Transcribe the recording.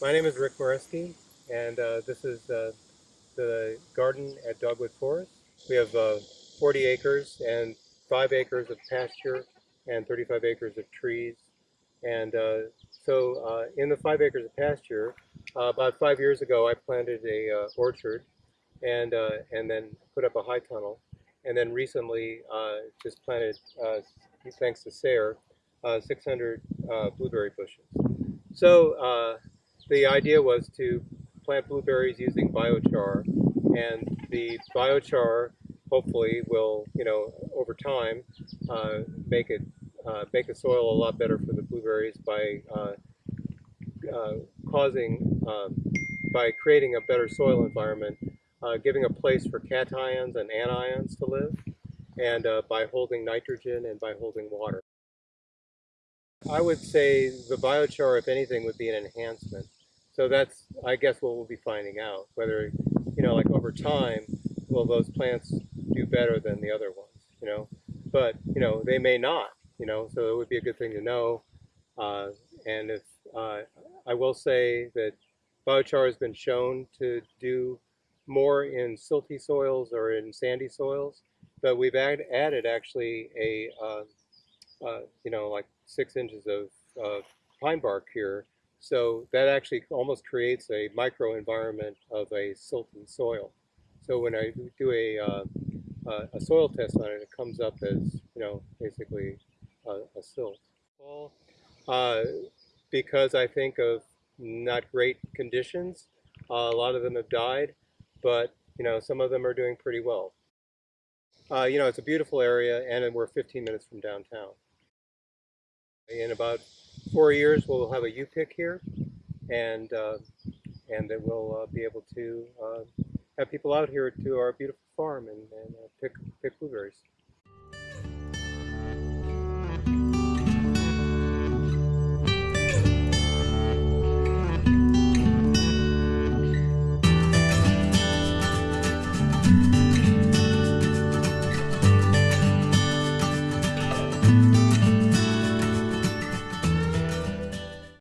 My name is Rick Moreski, and uh, this is uh, the garden at Dogwood Forest. We have uh, 40 acres and 5 acres of pasture and 35 acres of trees. And uh, so uh, in the 5 acres of pasture, uh, about 5 years ago I planted a orchard and, and then put up a high tunnel. And then recently just planted, thanks to SARE, 600 blueberry bushes. So the idea was to plant blueberries using biochar, and the biochar hopefully will, you know, over time, uh, make it uh, make the soil a lot better for the blueberries by uh, uh causing um, by creating a better soil environment, uh, giving a place for cations and anions to live, and uh, by holding nitrogen and by holding water. I would say the biochar, if anything, would be an enhancement. So that's, I guess, what we'll be finding out. Whether, you know, like over time, will those plants do better than the other ones, you know? But, you know, they may not, you know, so it would be a good thing to know. Uh, and if, uh, I will say that biochar has been shown to do more in silty soils or in sandy soils, but we've add, added actually a, uh, uh you know, like six inches of pine bark here so that actually almost creates a microenvironment of a silty soil. So when I do a, uh, a soil test on it, it comes up as, you know, basically a, a silt. Well, uh, because I think of not great conditions, uh, a lot of them have died, but, you know, some of them are doing pretty well. Uh, you know, it's a beautiful area, and we're 15 minutes from downtown. In about four years, we'll have a U pick here, and uh, and that we'll uh, be able to uh, have people out here to our beautiful farm and, and uh, pick pick blueberries.